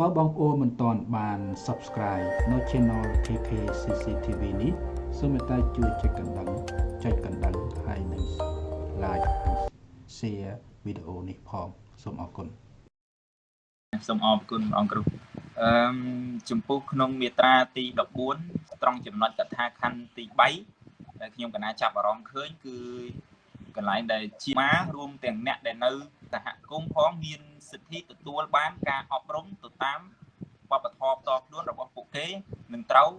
បើបងប្អូនមិនទាន់បាន Subscribe នៅ Channel KK CCTV នេះសូមមេត្តាជួយចុចកណ្ដឹងចុចកណ្ដឹងហើយនិង Like Share វីដេអូនេះផងសូមអរគុណសូមអរគុណអង្គគ្រូអឺចំពោះក្នុងមាត្រាទី14ត្រង់ចំណុចកថាខណ្ឌទី3ដែលខ្ញុំកណាចាប់អារម្មណ៍ឃើញគឺ កន្លែងដែលជាមារួមទាំងអ្នកដែលនៅសហគមន៍ផងមានសិទ្ធិទទួលបានការអប់រំទៅតាមវប្បធម៌ផ្ទាល់ខ្លួនរបស់ពួកគេនឹងត្រូវ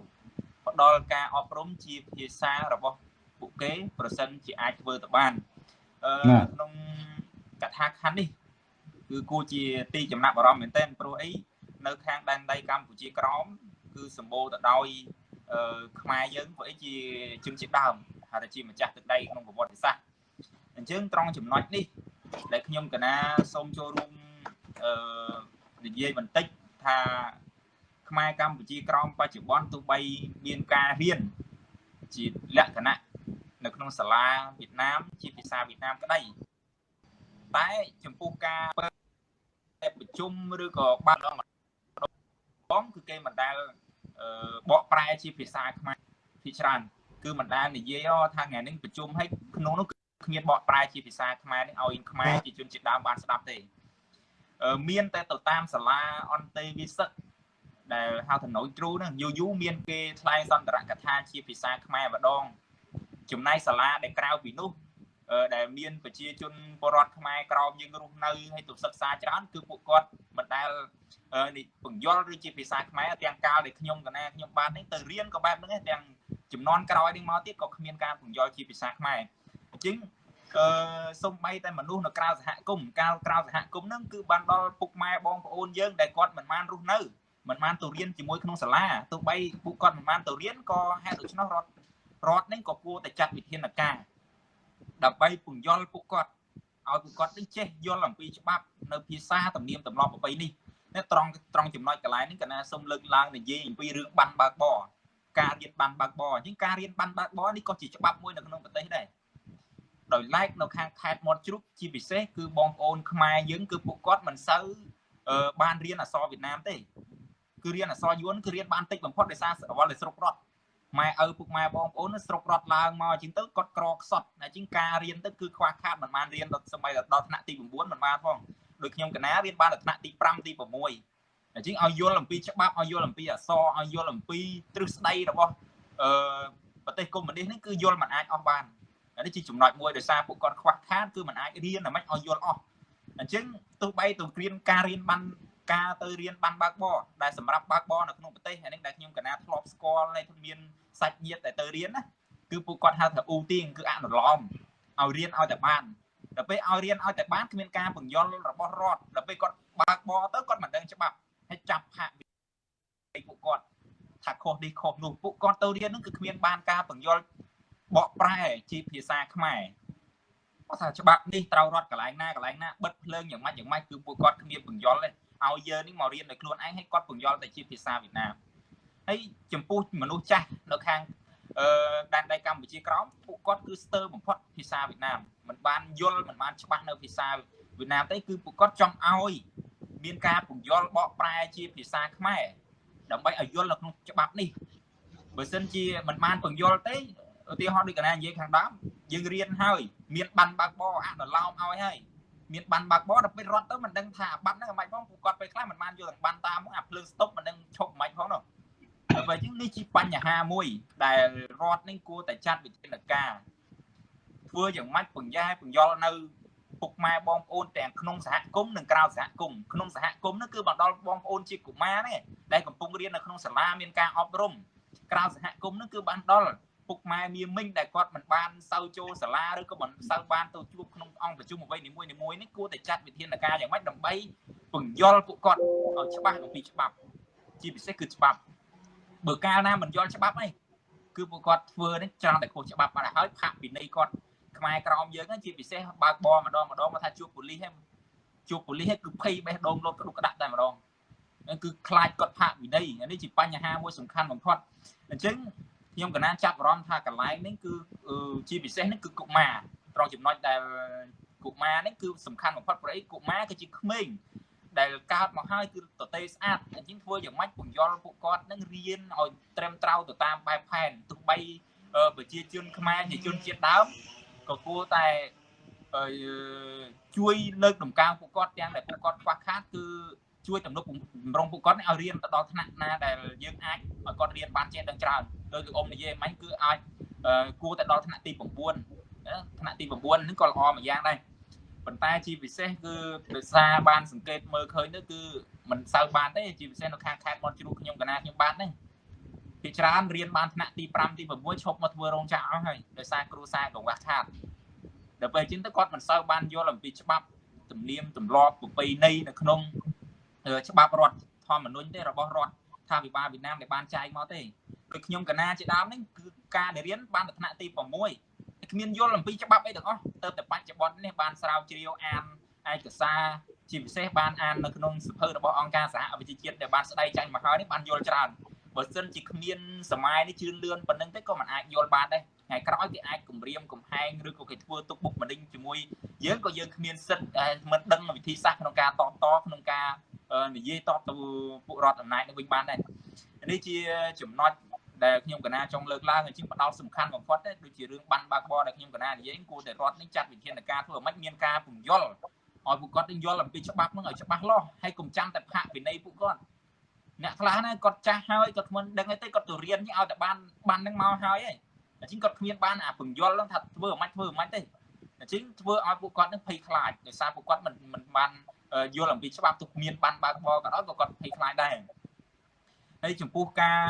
ផ្ដល់ការអប់រំជាភាសារបស់ពួកគេ ប្រសិនជាអាចធ្វើទៅបានអឺក្នុងកថាខណ្ឌនេះគឺគួរជាទីចំណាប់អារម្មណ៍មែនទែនព្រោះអីនៅខាងដែនដីកម្ពុជាក្រោមគឺសម្បូរទៅដោយអឺខ្មែរយើងព្រោះអីជាជនជាតិដើមហៅថាជាម្ចាស់ទឹកដីក្នុងប្រវត្តិសាស្ត្រ អញ្ចឹងត្រង់ចំណុចនេះដែលខ្ញុំកណាសូមចូលរួមអឺនិយាយបន្តិចថាខ្មែរកម្ពុជាក្រោមបច្ចុប្បន្នទោះបីមានការរៀនជាលក្ខណៈនៅក្នុងសាលាវៀតណាមជាភាសាវៀតណាមក្តីតែចំពោះការប្រជុំឬក៏បានម្ដងគឺគេមិនដែលបកប្រែជាភាសាខ្មែរភាគច្រើនគឺមិនដែលនិយាយថាថ្ងៃនេះប្រជុំឲ្យក្នុងនោះ គ្មានបកប្រែជាភាសាខ្មែរនេះឲ្យខ្មែរជាជនជាតិដើមបានស្ដាប់ទេមានតែទៅតាមសាលាអន្តេវិសិទ្ធដែលហៅថាណូយទ្រូហ្នឹងយូយូមានគេថ្លែងសន្ទរកថាជាភាសាខ្មែរម្ដងចំណែកសាលាដែលក្រៅពីនោះដែលមានប្រជាជនពលរដ្ឋខ្មែរក្រោមយើងរស់នៅហើយទៅសិក្សាច្រើនគឺពួកគាត់មិនដែលបង្យល់ឬជាភាសាខ្មែរទាំងកាលដែលខ្ញុំកណាខ្ញុំបាននេះទៅរៀនក៏បែបហ្នឹងទាំងចំនួនក្រោយនេះមកទៀតក៏គ្មានការបង្យល់ជាភាសាខ្មែរអញ្ចឹង អឺសំបីតែមនុស្សនៅក្រៅសហគមន៍កាលក្រៅសហគមន៍ហ្នឹងគឺបានដល់ពុកម៉ែបងប្អូនយើងដែលគាត់មិនបានរស់នៅមិនបានទៅរៀនជាមួយក្នុងសាលាទោះបីពួកគាត់មិនបានទៅរៀនក៏ហេតុដូច្នោះរដ្ឋរដ្ឋនេះក៏គួរតែចាត់វិធានការដើម្បីពង្យល់ពួកគាត់ឲ្យពួកគាត់នឹងចេះយល់អំពីច្បាប់នៅភាសាទំនៀមទម្លាប់ប្រពៃនេះនេះត្រង់ត្រង់ចំណុចកន្លែងនេះកណាសូមលើកឡើងនិយាយអំពីរឿងបានបើកបរការរៀនបានបើកបរអញ្ចឹងការរៀនបានបើកបរនេះក៏ជាច្បាប់មួយនៅក្នុងប្រទេសដែរ ដោយឡែកនៅខាងខេត្តមាត់ជ្រូកជាពិសេសគឺបងប្អូនខ្មែរយើងគឺពួកគាត់មិនសូវបានរៀនអក្សរវៀតណាមទេគឺរៀនអក្សរយួនគឺរៀនបានតិចបំផុតដោយសារអវលស្រុករត់ម៉ែឪពុកម៉ែបងប្អូនស្រុករត់ឡើងមកជាងទៅគាត់ក្រខ្សត់តែជាងការរៀនទៅគឺខ្វះខាតមិនបានរៀនដល់សម័យដល់ថ្នាក់ទី9មិនបានផងដូចខ្ញុំកណារៀនបានដល់ថ្នាក់ទី5ទី6អញ្ចឹងឲ្យយល់អំពីច្បាប់ឲ្យយល់អំពីអក្សរឲ្យយល់អំពីទ្រឹស្ដីរបស់អឺប្រទេសកុម្មុយនីសនេះគឺយល់មិនអាចអស់បាន នេះជាចំណុចមួយដោយសារពួកគាត់ខ្វះខាតគឺមិនអាចរៀនតែមិនឲ្យយល់អស់អញ្ចឹងទោះបីទៅរៀនការរៀនបានការទៅរៀនបានបើកបរដែលសម្រាប់បើកបរនៅក្នុងប្រទេសហើយនេះដែលខ្ញុំកណាធ្លាប់ស្គាល់នៃមានសាច់ញាតិដែលទៅរៀនណាគឺពួកគាត់ហៅថាអ៊ូទៀងគឺអនុឡមឲ្យរៀនឲ្យតែបានដល់ពេលឲ្យរៀនឲ្យតែបានគ្មានការបង្យល់របស់រដ្ឋដល់ពេលគាត់បើកបរទៅគាត់មិនដឹងច្បាប់ហើយចាប់ហាក់ពួកគាត់ថាខុសនេះខុសនោះពួកគាត់ទៅរៀនហ្នឹងគឺគ្មានបានការបង្យល់ បកប្រែជាភាសាខ្មែរគាត់ថាច្បាប់នេះត្រូវរត់កន្លែងណាកន្លែងណាបិទភ្លើងយ៉ាងម៉េចយ៉ាងម៉េចគឺពួកគាត់គ្មានបង្យល់ទេឲ្យយើងនេះមករៀនដោយខ្លួនឯងឲ្យគាត់បង្យល់តែជាភាសាវៀតណាមហើយចំពោះមនុស្សចាស់នៅខាងអឺដែនដីកម្ពុជាក្រោមពួកគាត់គឺស្ទើរបំផុតភាសាវៀតណាមមិនបានយល់មិនបានច្បាស់នៅភាសាវៀតណាមទេគឺពួកគាត់ចង់ឲ្យមានការពន្យល់បកប្រែជាភាសាខ្មែរដើម្បីឲ្យយល់នៅក្នុងច្បាប់នេះបើសិនជាមិនបានពន្យល់ទេ ឧទាហរណ៍ដូចកណានិយាយខាងដើមយើងរៀនហើយមានបានបើកបអនុឡោមឲ្យហើយមានបានបើកបដល់ពេលរត់ទៅមិនដឹងថាបាត់ហ្នឹងមិនផងពួកគាត់ពេលខ្លះមិនបានយកទាំងបានតាមអាភ្លើងស្តុបមិនដឹងឈប់មិនផងនោះតែអញ្ចឹងនេះជាបញ្ហាមួយ ដែលរដ្ឋនេះគួរតែចាត់វិធានការធ្វើយ៉ាងម៉េចពង្រែពង្យល់នៅពុកម៉ែបងប្អូនទាំងក្នុងសហគមន៍និងក្រៅសហគមន៍ក្នុងសហគមន៍នោះគឺបណ្ដលបងប្អូនជាកុមារទេដែលកំពុងរៀននៅក្នុងសាលាមានការអប់រំក្រៅសហគមន៍នោះគឺបណ្ដល ពុកម៉ែមាមិញដែលគាត់មិនបានសូវចូលសាលាឬក៏មិនសូវបានទៅជួបក្នុងអង្គប្រជុំអ្វីនីមួយៗនេះគួរតែចាត់វិធានការយ៉ាងម៉េចដើម្បីពង្យល់ពួកគាត់ឲ្យច្បាស់អំពីច្បាប់ ជាពិសេសគឺច្បាប់បើកាលណាមិនយល់ច្បាប់អីគឺពួកគាត់ធ្វើនេះច្រើនតែខុសច្បាប់បាត់ហើយផាកពិន័យគាត់ខ្មែរក្រមយើងជាពិសេសបើកបរម្ដងម្ដងមកថាជួបប៉ូលីសហ្នឹងជួបប៉ូលីសគឺភ័យបេះដូងលោតក្តុកក្តាក់តែម្ដងគឺខ្លាចគាត់ផាកវិន័យនេះជាបញ្ហាមួយសំខាន់បំផុតអញ្ចឹង ខ្ញុំកណាចាប់អារម្មណ៍ថាកន្លែងនេះគឺជាពិសេសនេះគឺកុមារត្រង់ចំណុចដែលកុមារនេះគឺសំខាន់បំផុតព្រោះអីកុមារគឺជាក្មេងដែលកើតមកហើយគឺតទេស្អាតអញ្ចឹងធ្វើយ៉ាងម៉េចពង្យល់ពួកគាត់នឹងរៀនឲ្យត្រឹមត្រូវទៅតាមបែបផែនទោះបីប្រជាជនខ្មែរជាជនជាតិដើមក៏គួរតែជួយលើកដំកើងពួកគាត់ទាំងដែលពួកគាត់ខ្វះខាតគឺ ជួយទំនុកបំរុងពួកគាត់ឲ្យរៀនទៅដល់ថ្នាក់ណាដែលយើងអាចឲ្យគាត់រៀនបានចេះដឹងច្រើនដោយលោកអ៊ំនិយាយមិញគឺអាចគួរតែដល់ថ្នាក់ទី9ថ្នាក់ទី9ហ្នឹងក៏ល្អមួយយ៉ាងដែរប៉ុន្តែជាពិសេសគឺដោយសារបានសង្កេតមើលឃើញទៅគឺមិនសូវបានទេជាពិសេសនៅខាងខេត្តមាត់ជ្រូកខ្ញុំកណាខ្ញុំបានហ្នឹងពីច្រើនរៀនបានថ្នាក់ទី5ទី6ឈប់មកធ្វើរោងចក្រអស់ហើយដោយសារគ្រូសាកង្វះខាតដល់ពេលជាងទៅគាត់មិនសូវបានយល់អំពីច្បាប់ទំនៀមទម្លាប់ប្រពៃណីនៅក្នុង ច្បាប់រដ្ឋធម្មនុញ្ញទេរបស់រដ្ឋថាវិបាលវៀតណាមដែលបានចែកមកទេគឺខ្ញុំកណាជាដើមនេះគឺការដែលរៀនបានថ្នាក់ទី6គ្មានយល់អំពីច្បាប់អីទាំងអស់ទៅតែបច្ចុប្បន្ននេះបានស្រាវជ្រាវអានឯកសារជាពិសេសបានអាននៅក្នុងសភៅរបស់អង្គការសហវិជ្ជាជាតិដែលបានស្ដីចែងមកហើយនេះបានយល់ច្រើនបើសិនជាគ្មានសម័យនេះជឿនលឿនប៉ុណ្្នឹងទេក៏មិនអាចយល់បានដែរថ្ងៃក្រោយគេអាចគម្រាមកំហែងឬក៏គេធ្វើទុកបុកម្នេញជាមួយយើងក៏យើងគ្មានសិទ្ធិមិនដឹងវិធីសាស្ត្រក្នុងការតបតក្នុងការ និយាយតបទៅពួករដ្ឋអំណាចនេះវិញបានដែរនេះជាចំណុចដែលខ្ញុំកណាចង់លើកឡើងអញ្ចឹងផ្ដោតសំខាន់បំផុតទេដូចជារឿងបានបើកបរដែលខ្ញុំកណានិយាយគួរតែរដ្ឋនេះចាត់វិធានការធ្វើឲ្យមានការពង្យល់ឲ្យពួកគាត់នឹងយល់អំពីច្បាប់នឹងឲ្យច្បាស់លាស់ហើយកុំចាំតែផាកវិន័យពួកគាត់អ្នកខ្លះណាគាត់ចាស់ហើយគាត់មិនដឹងទេគាត់ទៅរៀនឲ្យតែបានបាននឹងមកហើយឯងអញ្ចឹងគាត់គ្មានបានអាពង្យល់នឹងថាធ្វើមិនធ្វើមិនទេអញ្ចឹងធ្វើឲ្យពួកគាត់នឹងភ័យខ្លាចដោយសារពួកគាត់មិនមិនបាន យល់អំពីច្បាប់ទុកមានបានបើកបរក៏ដោយក៏គាត់ភ័យខ្លាចដែរហើយចំពោះការ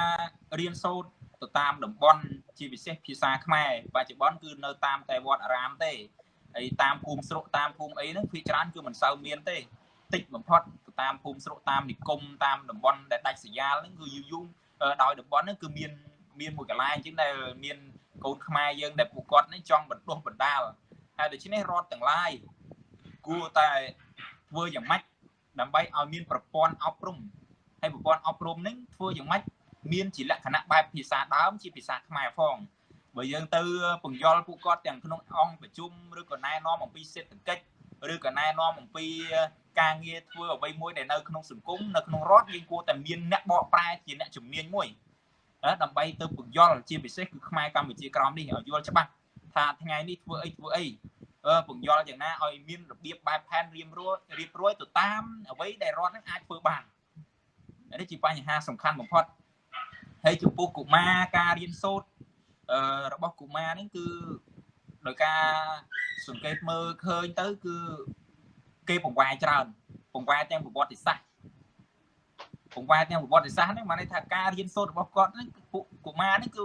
រៀនសូត្រទៅតាមតំបន់ជាពិសេសភាសាខ្មែរបច្ចុប្បន្នគឺនៅតាមតែវត្តអារាមទេហើយតាមភូមិស្រុកតាមភូមិអីហ្នឹងភាគច្រើនគឺមិនសូវមានទេតិចបំផុតទៅតាមភូមិស្រុកតាមនិគមតាមតំបន់ដែលដាច់ស្រយាលហ្នឹងគឺយូរយូរដោយតំបន់ហ្នឹងគឺមានមានមួយកន្លែងអញ្ចឹងដែលមានកូនខ្មែរយើងដែលពួកគាត់នេះចង់បណ្ដុះបណ្ដាលហើយដូច្នេះរដ្ឋទាំងឡាយគួរតែ ធ្វើយ៉ាងម៉េចដើម្បីឲ្យមានប្រព័ន្ធអប់រំហើយប្រព័ន្ធអប់រំនេះធ្វើយ៉ាងម៉េចមានជាលក្ខណៈបែបភាសាដើមជាភាសាខ្មែរផងបើយើងទៅពង្យល់ពួកគាត់ទាំងក្នុងអង្គប្រជុំឬក៏ណែនាំអំពីសេដ្ឋកិច្ចឬក៏ណែនាំអំពីការងារធ្វើអ្វីមួយដែលនៅក្នុងសង្គមនៅក្នុងរដ្ឋយើងគួរតែមានអ្នកបកប្រែជាអ្នកជំនាញមួយដើម្បីទៅពង្យល់ជាពិសេសគឺខ្មែរកម្ពុជាក្រមនេះឲ្យយល់ច្បាស់ថាថ្ងៃនេះធ្វើអីធ្វើអី ពង្យល់យ៉ាងណាឲ្យមានរបៀបបែបផែនរៀបរួយរៀបរួយទៅតាមអ្វីដែលរដ្ឋនឹងអាចធ្វើបាននេះជាបញ្ហាសំខាន់បំផុតហើយចំពោះកុមារការរៀនសូត្ររបស់កុមារនេះគឺដោយការសង្កេតមើលឃើញទៅគឺគេបង្វែរច្រើនបង្វែរទាំងប្រវត្តិសាស្ត្របង្វែរទាំងប្រវត្តិសាស្ត្រហ្នឹងបានន័យថាការរៀនសូត្ររបស់គាត់ហ្នឹងពួកកុមារហ្នឹងគឺ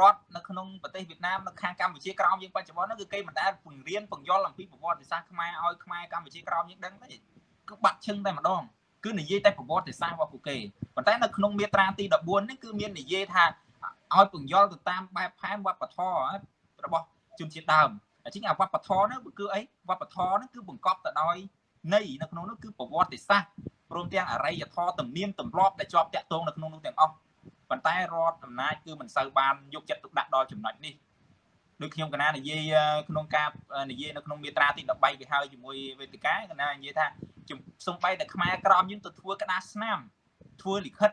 រដ្ឋនៅក្នុងប្រទេសវៀតណាមនៅខាងកម្ពុជាក្រោមយើងបច្ចុប្បន្នហ្នឹងគឺគេមិនដែលពង្រៀនពង្យល់អំពីប្រវត្តិសាស្ត្រខ្មែរឲ្យខ្មែរកម្ពុជាក្រោមយើងដឹងទេគឺបាត់ឈឹងតែម្ដងគឺនិយាយតែប្រវត្តិសាស្ត្ររបស់ពួកគេប៉ុន្តែនៅក្នុងមាត្រាទី14នេះគឺមាននិយាយថាឲ្យពង្យល់ទៅតាមបែបផែនវប្បធម៌របស់ជនជាតិដើមអញ្ចឹងអាវប្បធម៌នោះគឺអីវប្បធម៌នោះគឺបង្កប់ទៅដោយន័យនៅក្នុងនោះគឺប្រវត្តិសាស្ត្រព្រមទាំងអរិយធម៌ទំនៀមទម្លាប់ដែលជាប់តាក់ទងនៅក្នុងនោះទាំងអស់ ប៉ុន្តែរដ្ឋអំណាចគឺមិនសូវបានយកចិត្តទុកដាក់ដល់ចំណុចនេះដូចខ្ញុំកណានិយាយក្នុងការនិយាយនៅក្នុងមាត្រាទី13វាហើយជាមួយវេទិកាកណានិយាយថាសំបីតែខ្មែរក្រមយើងទៅធ្វើក្តារស្នាមធ្វើលិខិត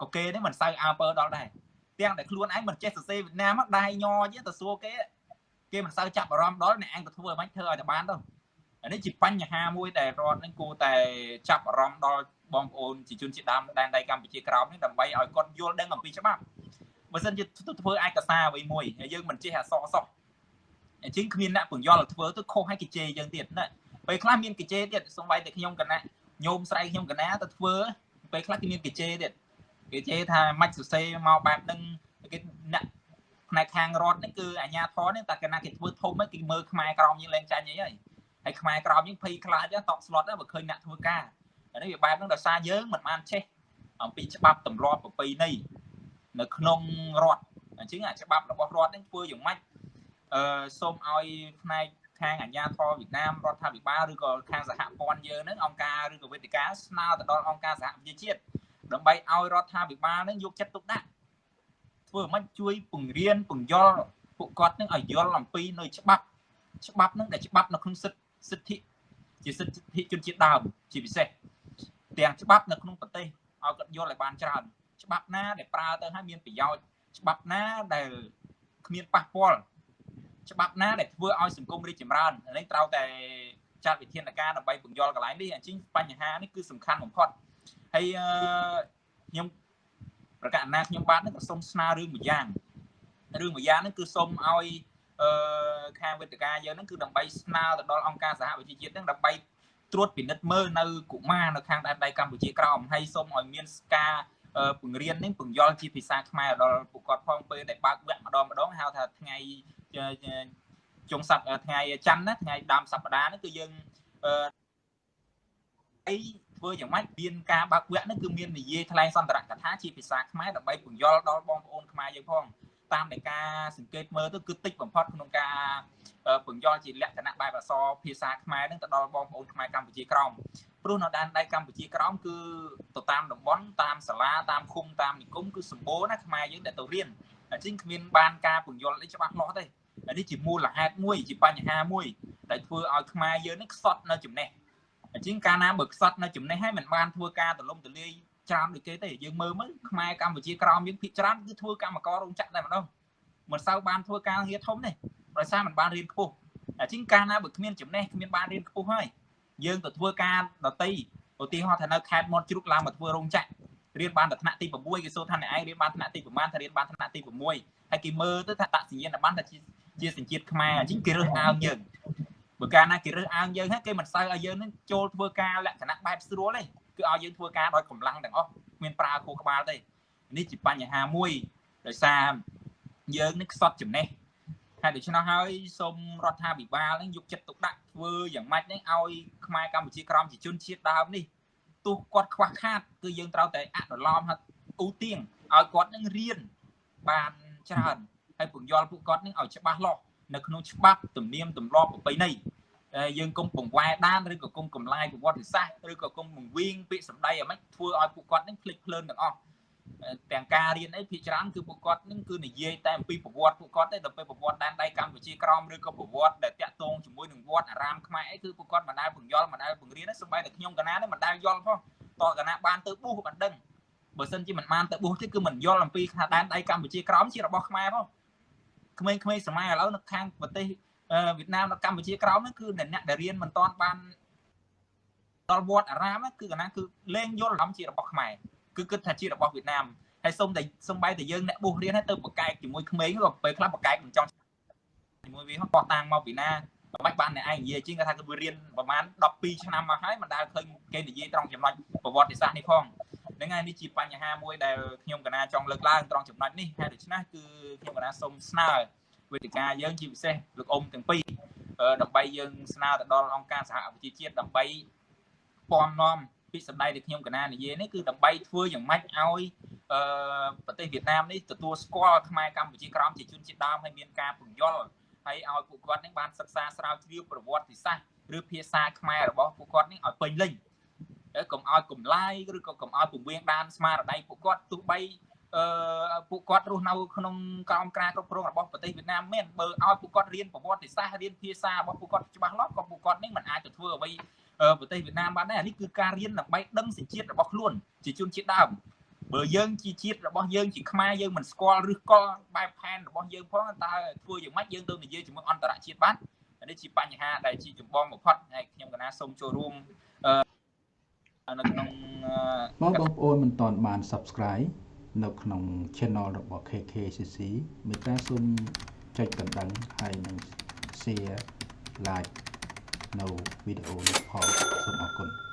ក៏គេនេះមិនសូវអើពើដល់ដែរទាំងដែលខ្លួនឯងមិនចេះសរសេរវៀតណាមមកដៃញយទៅសួរគេគេមិនសូវចាប់អារម្មណ៍ដល់អ្នកឯងទៅធ្វើឲ្យមិនធ្វើឲ្យតែបានទៅ អានេះជាបញ្ហាមួយដែលរដ្ឋនឹងគួរតែចាប់អារម្មណ៍ដល់បងប្អូនជាជនជាតិដើមដែនដីកម្ពុជាក្រោមនេះដើម្បីឲ្យគាត់យល់ដឹងអំពីច្បាប់បើមិនជាធ្វើឯកសារអ្វីមួយហើយយើងមិនចេះអសរសោះអញ្ចឹងគ្មានអ្នកពង្យល់ធ្វើទៅខុសឲ្យគេជេរយើងទៀតណាពេលខ្លះមានគេជេរទៀតសំបីតែខ្ញុំកណាញោមស្រីខ្ញុំកណាទៅធ្វើពេលខ្លះគេមានគេជេរទៀតគេជេរថាមិនសរសេរមកបែបហ្នឹងគេអ្នកផ្នែកខាងរដ្ឋនេះគឺអាញាធរនេះតែកណាគេធ្វើធំហ្នឹងគេមើលខ្មែរក្រមយើងលែងចាញ់អីហើយ ហើយខ្មែរក្រមយើងភ័យខ្លាចតក់ស្លុតបើឃើញអ្នកធ្វើការនេះវាបែបហ្នឹងដោយសារយើងមិនបានចេះអំពីច្បាប់ទម្លាប់ប្រពៃណីនៅក្នុងរដ្ឋអញ្ចឹងអាច្បាប់របស់រដ្ឋនេះធ្វើយ៉ាងម៉េចអឺសូមឲ្យផ្នែកខាងអាជ្ញាធរវៀតណាមរដ្ឋាភិបាលឬក៏ខាងសហព័ន្ធយើងហ្នឹងអង្គការឬក៏វេទិកាស្នើទៅដល់អង្គការសហប្រជាជាតិដើម្បីឲ្យរដ្ឋាភិបាលហ្នឹងយកចិត្តទុកដាក់ធ្វើមិនជួយពង្រៀនពង្យល់ពួកគាត់នឹងឲ្យយល់អំពីនៅច្បាប់ច្បាប់ហ្នឹងដែលច្បាប់នៅក្នុងសិទ្ធិ សិទ្ធិជាសិទ្ធិជនជាតិដើមជាពិសេសទាំងច្បាប់នៅក្នុងប្រទេសឲ្យគាត់យល់ឲ្យបានច្រើនច្បាប់ណាដែលប្រើទៅឲ្យមានប្រយោជន៍ច្បាប់ណាដែលគ្មានប៉ះពាល់ច្បាប់ណាដែលធ្វើឲ្យសង្គមរីកចម្រើននេះត្រូវតែចាត់វិធានការដើម្បីពង្យល់កន្លែងនេះអញ្ចឹងបញ្ហានេះគឺសំខាន់បំផុតហើយខ្ញុំប្រកាសណាខ្ញុំបាទនឹងក៏សូមស្នើរឿងមួយយ៉ាងរឿងមួយយ៉ាងហ្នឹងគឺសូមឲ្យ អឺខាងវេទិកាយើងហ្នឹងគឺដើម្បីស្នើទៅដល់អង្គការសហប្រជាជាតិហ្នឹងដើម្បីត្រួតពិនិត្យមើលនៅកុមារនៅខាងដែនដីកម្ពុជាក្រោមហើយសូមឲ្យមានការពង្រៀននេះពង្យល់ជាភាសាខ្មែរដល់ពួកគាត់ផងពេលដែលបើកវគ្គម្ដងម្ដងហៅថាថ្ងៃចុងសប្តាហ៍ថ្ងៃច័ន្ទណាថ្ងៃដើមសប្តាហ៍នេះគឺយើងអឺអីធ្វើយ៉ាងម៉េចមានការបើកវគ្គនេះគឺមាននិយាយថ្លែងសន្ទរកថាជាភាសាខ្មែរដើម្បីពន្យល់ដល់បងប្អូនខ្មែរយើងផង តាមដែលការសង្កេតមើលទៅគឺតិចបំផុតក្នុងការពន្យល់ជាលក្ខណៈបែបអក្សរភាសាខ្មែរនឹងទៅដល់បងប្អូនខ្មែរកម្ពុជាក្រោមព្រោះនៅដែនដីកម្ពុជាក្រោមគឺទៅតាមតំបន់តាមសាលាតាមឃុំតាមនិគមគឺសម្បូរណាខ្មែរយើងដែលទៅរៀនអញ្ចឹងគ្មានបានការពន្យល់អីច្បាស់លាស់ទេនេះជាមូលហេតុមួយជាបញ្ហាមួយដែលធ្វើឲ្យខ្មែរយើងនេះខ្សត់នៅចំណេះអញ្ចឹងកាលណាបើខ្សត់នៅចំណេះហើយមិនបានធ្វើការទលំទលាយ ច្រើនដូចគេទេយើងមើលមើលខ្មែរកម្ពុជាក្រោមយើងភាគច្រើនគឺធ្វើកម្មកររោងចក្រតែម្ដងមិនសូវបានធ្វើការងារធំទេដោយសារមិនបានរៀនខ្ពស់អញ្ចឹងកាលណាបើគ្មានចំណេះគ្មានបានរៀនខ្ពស់ហើយយើងទៅធ្វើការដតីឧទាហរណ៍ថានៅខេត្តមាត់ជ្រូកឡើងមកធ្វើរោងចក្ររៀនបានតែថ្នាក់ទី6គេសួរថាអ្នកឯងរៀនបានថ្នាក់ទីប្រមាណថារៀនបានថ្នាក់ទី6ហើយគេមើលទៅថាដាក់សញ្ញាណប័ណ្ណថាជាជាសញ្ជាតិខ្មែរអញ្ចឹងគេរើសអើងយើងបើកាលណាគេរើសអើងយើងហើយគេមិនសូវឲ្យយើងនឹងចូលធ្វើការលក្ខណៈបែបស្រួលទេ គឺឲ្យយើងធ្វើការដោយកម្លាំងទាំងអស់គ្មានប្រើខួរក្បាលទេនេះជាបញ្ហាមួយដោយសារយើងនឹងខ្សត់ចំណេះហើយដូច្នោះហើយសូមរដ្ឋាភិបាលនឹងយកចិត្តទុកដាក់ធ្វើយ៉ាងម៉េចនេះឲ្យខ្មែរកម្ពុជាក្រមជាជនជាតិដើមនេះទោះគាត់ខ្វះខាតគឺយើងត្រូវតែអនុលោមឧទាងឲ្យគាត់នឹងរៀនបានច្រើនហើយពង្យល់ពួកគាត់នឹងឲ្យច្បាស់លាស់នៅក្នុងច្បាប់ទំនៀមទម្លាប់ប្រពៃណី យើងគុំបង្វែរដានឬក៏គុំកំឡាយប្រវត្តិសាស្ត្រឬក៏គុំបង្វៀងពាក្យសម្ដីអ្ហ្មិចធ្វើឲ្យពួកគាត់នឹងភ្លេចភ្លើនទាំងអស់ទាំងការរៀនអីភាគច្រើនគឺពួកគាត់នឹងគឺនិយាយតែអំពីប្រវត្តិពួកគាត់ទេដល់ពេលប្រវត្តិដែនដីកម្ពុជាក្រមឬក៏ប្រវត្តិដែលតាក់ទងជាមួយនឹងវត្តអារាមខ្មែរអីគឺពួកគាត់មិនដែលបង្យល់មិនដែលបង្រៀនសូម្បីតែខ្ញុំកណានេះមិនដែលយល់ផងតកណាបានទៅប៊ូមិនដឹងបើសិនជាមិនបានទៅប៊ូទេគឺមិនយល់អំពីថាដែនដីកម្ពុជាក្រមជារបស់ខ្មែរផងក្មេងៗសម័យឥឡូវនៅខាងប្រទេស វៀតណាមនៅកម្ពុជាក្រោមហ្នឹងគឺអ្នកដែលរៀនមិនតាន់បានដល់វត្តអារាមគឺកណាគឺលែងយល់អារម្មណ៍ជារបស់ខ្មែរគឺគិតថាជារបស់វៀតណាមហើយសុំតែសំបីតែយើងអ្នកបុះរៀនហើយទៅបកកែកជាមួយក្មេងក៏ពេលខ្លះបកកែកមិនចង់ជាមួយវាបោះតាំងមកពីណាមិនបានអ្នកឯងនិយាយជាងគាត់ថាគឺរៀនប្រហែល12ឆ្នាំមកហើយមិនដែលឃើញគេនិយាយត្រង់ចំណុចប្រវត្តិសាស្ត្រនេះផងហ្នឹងហើយនេះជាបញ្ហាមួយដែលខ្ញុំកណាចង់លើកឡើងត្រង់ចំណុចនេះហើយដូច្នេះគឺខ្ញុំកណាសូមស្នើ វេទិកាយើងជាពិសេសលោកអ៊ំទាំងពីរដើម្បីយើងស្នើទៅដល់អង្គការសហប្រជាជាតិដើម្បីពំនាំពីសម្ដីដែលខ្ញុំកណានិយាយនេះគឺដើម្បីធ្វើយ៉ាងម៉េចឲ្យអឺប្រទេសវៀតណាមនេះទទួលស្គាល់ខ្មែរកម្ពុជាក្រមជាជនជាតិដើមហើយមានការពង្យល់ហើយឲ្យពួកគាត់នឹងបានសិក្សាស្រាវជ្រាវប្រវត្តិសាស្ត្រឬភាសាខ្មែររបស់ពួកគាត់នេះឲ្យពេញលេញកុំឲ្យកំឡាយឬក៏កុំឲ្យពង្រៀងដានស្មារតីពួកគាត់ទោះបី អឺពួកគាត់រស់នៅក្នុងក្រោមការគ្រប់គ្រងរបស់ប្រទេសវៀតណាមមែនបើឲ្យពួកគាត់រៀនប្រវត្តិសាស្ត្ររៀនភាសារបស់ពួកគាត់ច្បាស់លាស់ក៏ពួកគាត់នឹងមិនអាចទៅធ្វើអ្វីប្រទេសវៀតណាមបានដែរនេះគឺការរៀនដើម្បីដឹងសញ្ជាតិរបស់ខ្លួនជាជនជាតិដើមបើយើងជាជាតិរបស់យើងជាខ្មែរយើងមិនស្គាល់ឬកលបែបផែនរបស់យើងផងតើធ្វើយ៉ាងម៉េចយើងទៅនិយាយជាមួយអន្តរជាតិបាននេះជាបញ្ហាដែលជាចម្បងបំផុតហើយខ្ញុំកណាសូមចូលរួមនៅក្នុងបងបងប្អូនមិនទាន់បាន Subscribe នៅក្នុង Channel របស់ KKCC មេត្តាសូមចុចកណ្ដឹងហើយនិង Share Like នៅវីដេអូនេះផងសូមអរគុណ